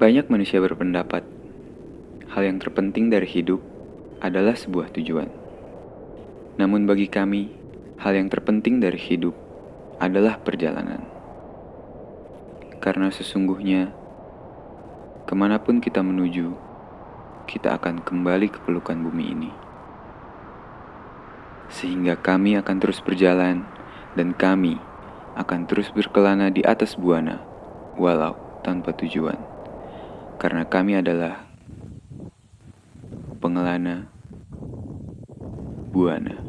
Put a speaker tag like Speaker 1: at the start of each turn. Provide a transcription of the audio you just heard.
Speaker 1: Banyak manusia berpendapat hal yang terpenting dari hidup adalah sebuah tujuan. Namun bagi kami, hal yang terpenting dari hidup adalah perjalanan. Karena sesungguhnya, ke mana pun kita menuju, kita akan kembali ke pelukan bumi ini. Sehingga kami akan terus berjalan dan kami akan terus berkelana di atas buana, walau tanpa tujuan. Karena kami adalah pengelana buana.